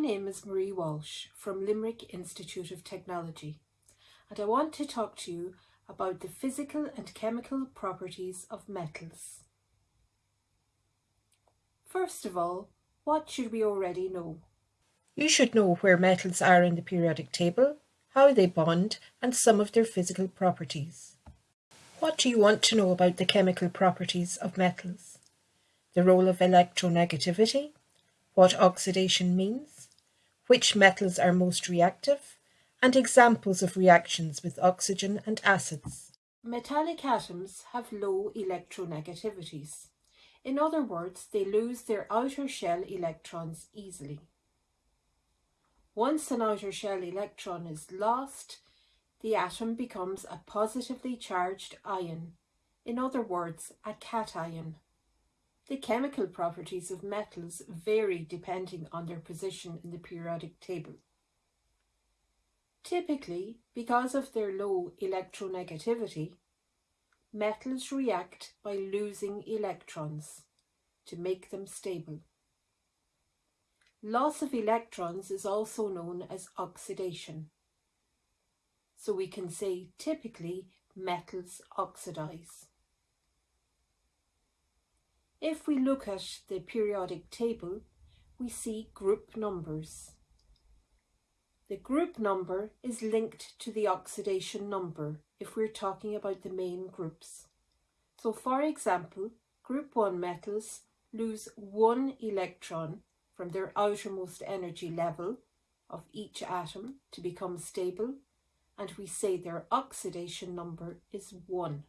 name is Marie Walsh from Limerick Institute of Technology and I want to talk to you about the physical and chemical properties of metals. First of all, what should we already know? You should know where metals are in the periodic table, how they bond and some of their physical properties. What do you want to know about the chemical properties of metals? The role of electronegativity, what oxidation means, which metals are most reactive, and examples of reactions with oxygen and acids. Metallic atoms have low electronegativities. In other words, they lose their outer shell electrons easily. Once an outer shell electron is lost, the atom becomes a positively charged ion, in other words, a cation. The chemical properties of metals vary depending on their position in the periodic table. Typically, because of their low electronegativity, metals react by losing electrons to make them stable. Loss of electrons is also known as oxidation. So we can say typically metals oxidize. If we look at the periodic table, we see group numbers. The group number is linked to the oxidation number if we're talking about the main groups. So for example, group 1 metals lose one electron from their outermost energy level of each atom to become stable and we say their oxidation number is 1.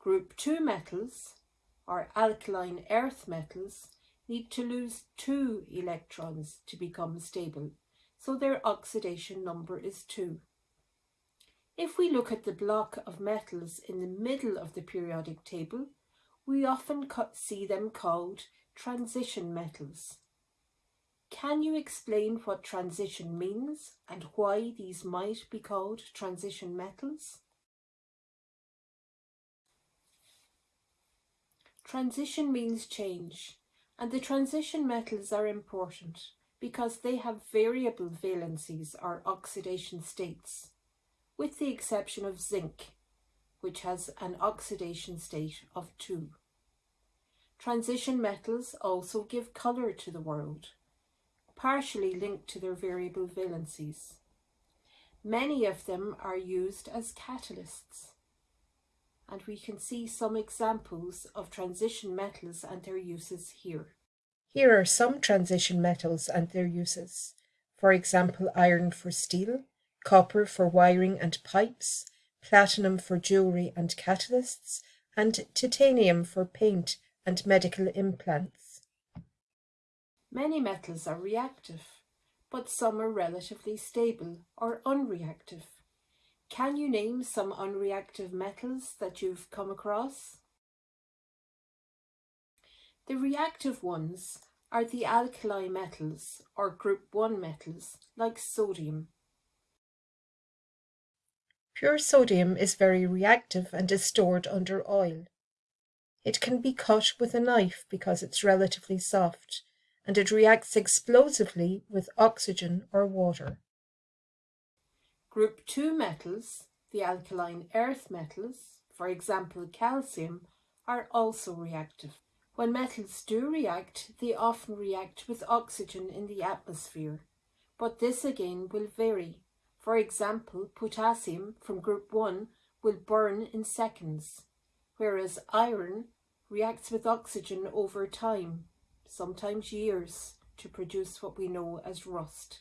Group 2 metals or alkaline earth metals need to lose two electrons to become stable, so their oxidation number is 2. If we look at the block of metals in the middle of the periodic table, we often see them called transition metals. Can you explain what transition means and why these might be called transition metals? Transition means change, and the transition metals are important because they have variable valencies or oxidation states, with the exception of zinc, which has an oxidation state of 2. Transition metals also give colour to the world, partially linked to their variable valencies. Many of them are used as catalysts and we can see some examples of transition metals and their uses here. Here are some transition metals and their uses. For example, iron for steel, copper for wiring and pipes, platinum for jewellery and catalysts, and titanium for paint and medical implants. Many metals are reactive, but some are relatively stable or unreactive. Can you name some unreactive metals that you've come across? The reactive ones are the alkali metals or group 1 metals like sodium. Pure sodium is very reactive and is stored under oil. It can be cut with a knife because it's relatively soft and it reacts explosively with oxygen or water. Group 2 metals, the alkaline earth metals, for example calcium, are also reactive. When metals do react, they often react with oxygen in the atmosphere, but this again will vary. For example, potassium from group 1 will burn in seconds, whereas iron reacts with oxygen over time, sometimes years, to produce what we know as rust.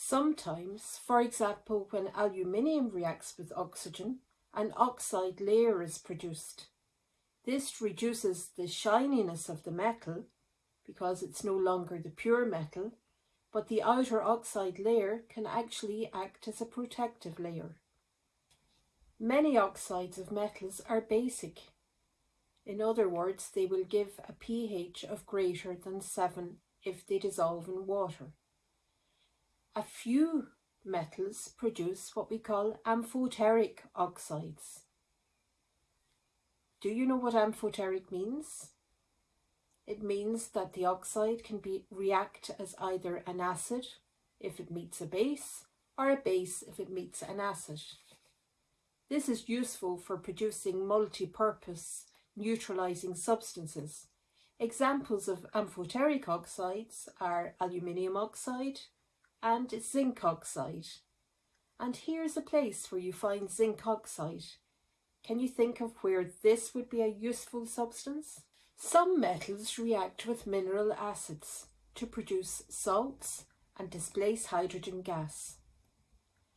Sometimes, for example, when aluminium reacts with oxygen, an oxide layer is produced. This reduces the shininess of the metal because it's no longer the pure metal, but the outer oxide layer can actually act as a protective layer. Many oxides of metals are basic. In other words, they will give a pH of greater than 7 if they dissolve in water. A few metals produce what we call amphoteric oxides. Do you know what amphoteric means? It means that the oxide can be react as either an acid if it meets a base or a base if it meets an acid. This is useful for producing multi-purpose neutralizing substances. Examples of amphoteric oxides are aluminium oxide and zinc oxide. And here's a place where you find zinc oxide. Can you think of where this would be a useful substance? Some metals react with mineral acids to produce salts and displace hydrogen gas.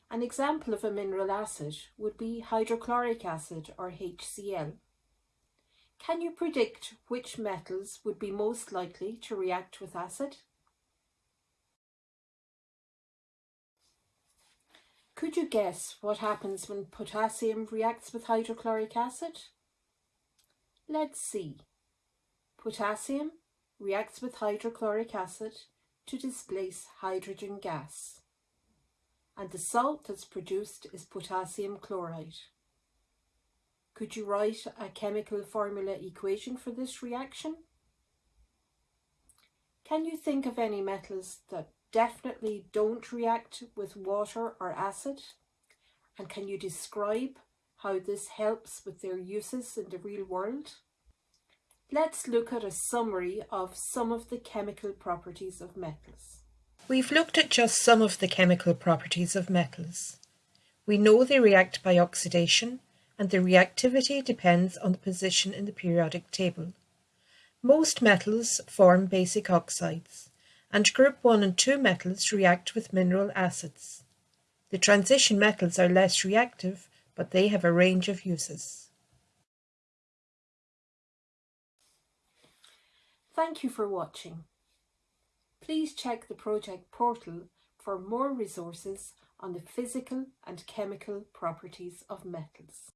An example of a mineral acid would be hydrochloric acid or HCl. Can you predict which metals would be most likely to react with acid? Could you guess what happens when potassium reacts with hydrochloric acid? Let's see. Potassium reacts with hydrochloric acid to displace hydrogen gas and the salt that's produced is potassium chloride. Could you write a chemical formula equation for this reaction? Can you think of any metals that definitely don't react with water or acid? And can you describe how this helps with their uses in the real world? Let's look at a summary of some of the chemical properties of metals. We've looked at just some of the chemical properties of metals. We know they react by oxidation and the reactivity depends on the position in the periodic table. Most metals form basic oxides and group 1 and 2 metals react with mineral acids. The transition metals are less reactive but they have a range of uses. Thank you for watching. Please check the project portal for more resources on the physical and chemical properties of metals.